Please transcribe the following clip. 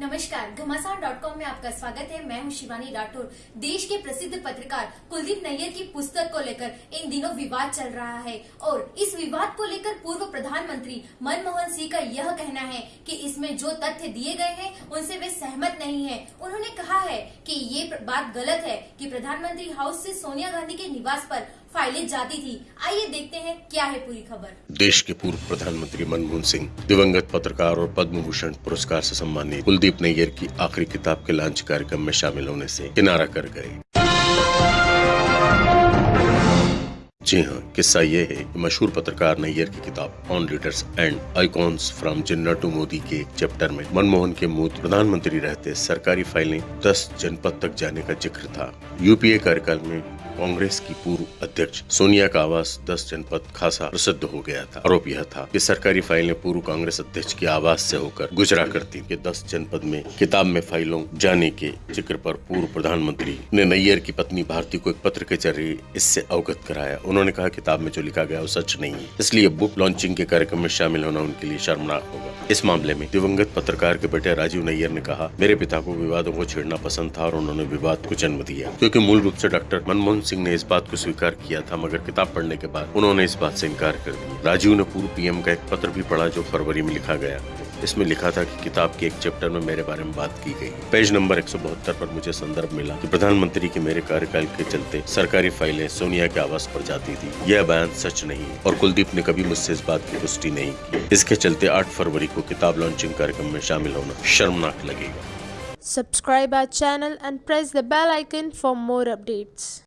नमस्कार, घमासान dot com में आपका स्वागत है। मैं हूँ शिवानी राठौर। देश के प्रसिद्ध पत्रकार कुलदीप नैयर की पुस्तक को लेकर इन दिनों विवाद चल रहा है और इस विवाद को लेकर पूर्व प्रधानमंत्री मनमोहन सिंह का यह कहना है कि इसमें जो तथ्य दिए गए हैं, उनसे वे सहमत नहीं है। उन्होंने कहा है कि ये बात गलत है कि प्रधानमंत्री हाउस से सोनिया गांधी के निवास पर फाइलें जाती थी। आइए देखते हैं क्या है पूरी खबर। देश के पूर्व प्रधानमंत्री मनमोहन सिंह, दिवंगत पत्रकार और पद्म भूषण पुरस्कार से सम्मानित कुलदीप नैयर की आखिरी किताब के लॉन्च कार्यक्रम में शामिल होने से किनारा कर गए। जी हाँ किस्सा ये है कि मशहूर पत्रकार नैयर की किताब on leaders and icons from Jinnah to Modi के चैप्टर में मनमोहन के मुँह प्रधानमंत्री रहते सरकारी फाइलें 10 जनपद तक जाने का ज़िक्र था। यूपीए कार्यकाल में कांग्रेस की पूर्व अध्यक्ष सोनिया का आवास 10 जनपद खासा प्रसिद्ध हो गया था। आरोप यह था कि सरकारी फाइलें पूर्व कांग्रेस अध्यक्ष की आवास से होकर गुजरा करती कि 10 जनपद में किताब में फाइलों जाने के ज़िक्र पर पूर्व प्रधानमंत्री ने नैयर की पत्नी भारती को एक पत्र के ज़रिए इससे अवगत कराया। उन्होंने कहा, किताब में जो लिखा गया वो सच नहीं है। इसलिए बुक लॉन्चिंग के कार्यक्रम में शामिल होना उनके लिए शर्मनाक होगा। इस मामले में दिवंगत पत्रकार के बेटे राजीव नैयर ने कहा, मेरे पिता को विवादों को छेड़ना पसंद था और उन्होंने विवाद को जन्म दिया। क्योंकि मूल रूप से डॉक्टर मनमोहन सिंह ने इस बात को स्वीकार किया था, मगर किताब पढ़ने के बाद उन्होंने इस बात से इनकार कर दिया। राजीव ने पूर्व पीएम का एक पत्र भी पढ़ा जो फरवरी में लिखा गया। इसमें लिखा था कि किताब के एक चैप्टर में मेरे बारे में बात की गई। पेज नंबर 172 पर मुझे संदर्भ मिला कि प्रधानमंत्री के मेरे कार्यकाल के चलते सरकारी फाइलें सोनिया के आवास पर जाती थी। यह बयान सच नहीं है, और कुलदीप ने कभी मुझसे इस बात की पुष्टि नहीं की। इसके चलते 8 फरवरी को किताब लॉन्चिंग कार्यक्रम में शामिल होना शर्मनाक लगेगा। Subscribe our channel and press the bell icon for more updates.